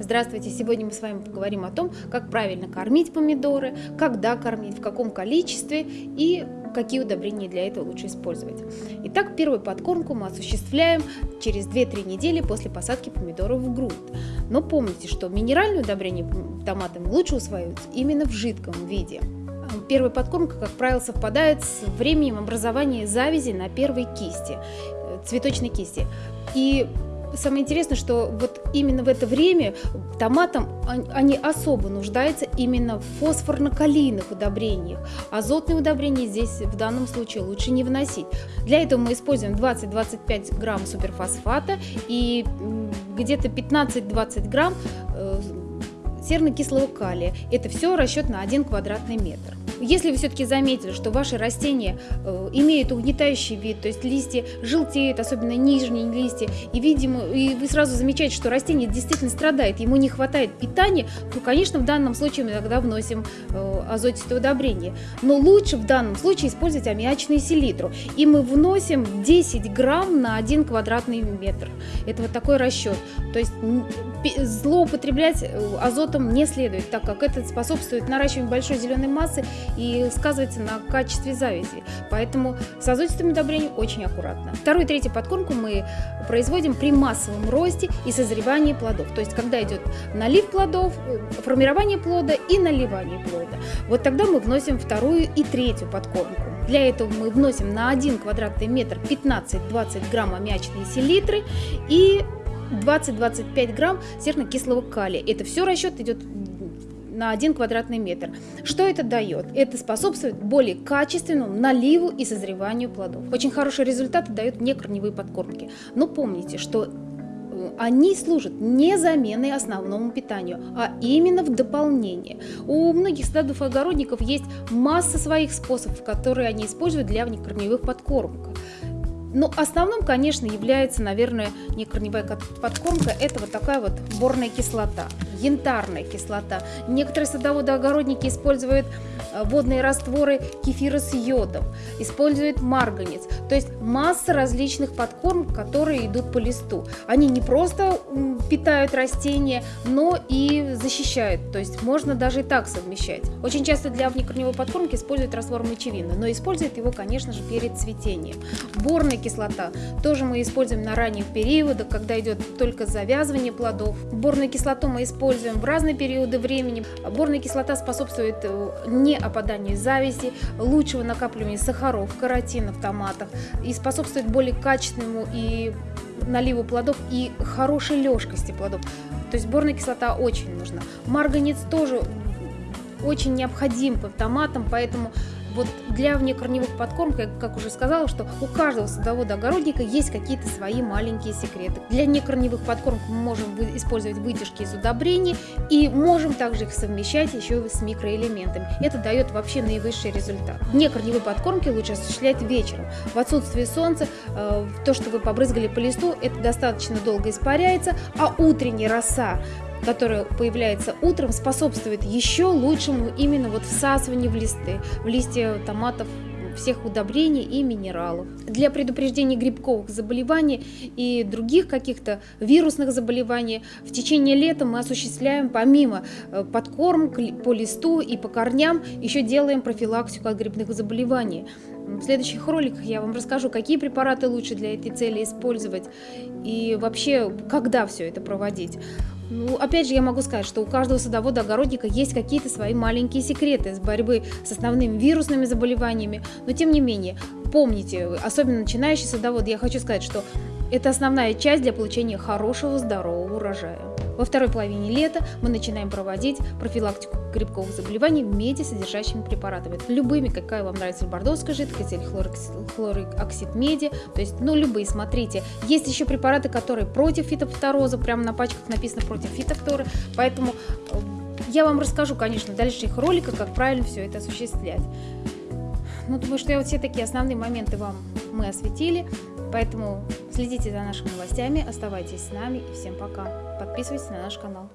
Здравствуйте! Сегодня мы с вами поговорим о том, как правильно кормить помидоры, когда кормить, в каком количестве и какие удобрения для этого лучше использовать. Итак, первую подкормку мы осуществляем через 2-3 недели после посадки помидоров в грунт. Но помните, что минеральные удобрения томатам лучше усваиваются именно в жидком виде. Первая подкормка, как правило, совпадает с временем образования завязи на первой кисти, цветочной кисти. И самое интересное, что вот именно в это время томатам они особо нуждаются именно в фосфорно-калийных удобрениях. Азотные удобрения здесь в данном случае лучше не вносить. Для этого мы используем 20-25 грамм суперфосфата и где-то 15-20 грамм э, серно-кислого калия. Это все расчет на 1 квадратный метр. Если вы все-таки заметили, что ваши растения э, имеют угнетающий вид, то есть листья желтеют, особенно нижние листья, и, видимо, и вы сразу замечаете, что растение действительно страдает, ему не хватает питания, то, конечно, в данном случае мы тогда вносим э, азотистое удобрение. Но лучше в данном случае использовать аммиачную селитру. И мы вносим 10 грамм на 1 квадратный метр. Это вот такой расчет. То есть злоупотреблять э, азотом не следует, так как это способствует наращиванию большой зеленой массы и сказывается на качестве завязи. Поэтому с азотистым удобрением очень аккуратно. Вторую и третью подкормку мы производим при массовом росте и созревании плодов. То есть когда идет налив плодов, э, формирование плода и наливание плода. Вот тогда мы вносим вторую и третью подкормку. Для этого мы вносим на 1 квадратный метр 15-20 грамм аммиачной селитры и 20-25 грамм серно-кислого калия. Это все расчет идет на 1 квадратный метр. Что это дает? Это способствует более качественному наливу и созреванию плодов. Очень хорошие результаты дают некорневые подкормки. Но помните, что э, они служат не заменой основному питанию, а именно в дополнение. У многих садов и огородников есть масса своих способов, которые они используют для внекорневых подкормок. Но основным, конечно, является, наверное, не корневая подкормка, это вот такая вот борная кислота, янтарная кислота. Некоторые садоводы-огородники используют э, водные растворы кефира с йодом, используют марганец. То есть масса различных подкормок, которые идут по листу. Они не просто питают растения, но и защищают. То есть можно даже и так совмещать. Очень часто для внекорневой подкормки используют раствор мочевины, но используют его, конечно же, перед цветением. Борная кислота тоже мы используем на ранних периодах, когда идет только завязывание плодов. Борную кислоту мы используем в разные периоды времени. Борная кислота способствует э, не опаданию завязи, лучшего накапливания сахаров, каротина в томатах и способствует более качественному и наливу плодов и хорошей лёжкости плодов. То есть борная кислота очень нужна. Марганец тоже очень необходим по томатам, поэтому вот для внекорневых подкормок, я как уже сказала, что у каждого садовода-огородника есть какие-то свои маленькие секреты. Для некорневых подкормок мы можем использовать вытяжки из удобрений и можем также их совмещать еще с микроэлементами. Это дает вообще наивысший результат. Некорневые подкормки лучше осуществлять вечером. В отсутствие солнца э, то, что вы побрызгали по листу, это достаточно долго испаряется, а утренняя роса которая появляется утром, способствует еще лучшему именно вот всасыванию в листы, в листья томатов всех удобрений и минералов. Для предупреждения грибковых заболеваний и других каких-то вирусных заболеваний в течение лета мы осуществляем помимо э, подкормок по листу и по корням, еще делаем профилактику от грибных заболеваний. В следующих роликах я вам расскажу, какие препараты лучше для этой цели использовать и вообще, когда все это проводить. Ну, опять же, я могу сказать, что у каждого садовода-огородника есть какие-то свои маленькие секреты с борьбы с основными вирусными заболеваниями, но тем не менее, помните, особенно начинающий садовод, я хочу сказать, что это основная часть для получения хорошего здорового урожая. Во второй половине лета мы начинаем проводить профилактику грибковых заболеваний меди-содержащими препаратами. Любыми, какая вам нравится бордовская жидкость или хлороксид меди. То есть, ну, любые, смотрите. Есть еще препараты, которые против фитофтороза, прямо на пачках написано против фитофторы. Поэтому э, я вам расскажу, конечно, в дальнейших роликах, как правильно все это осуществлять. Ну, думаю, что я вот все такие основные моменты вам мы осветили. Поэтому следите за нашими новостями, оставайтесь с нами и всем пока. Подписывайтесь на наш канал.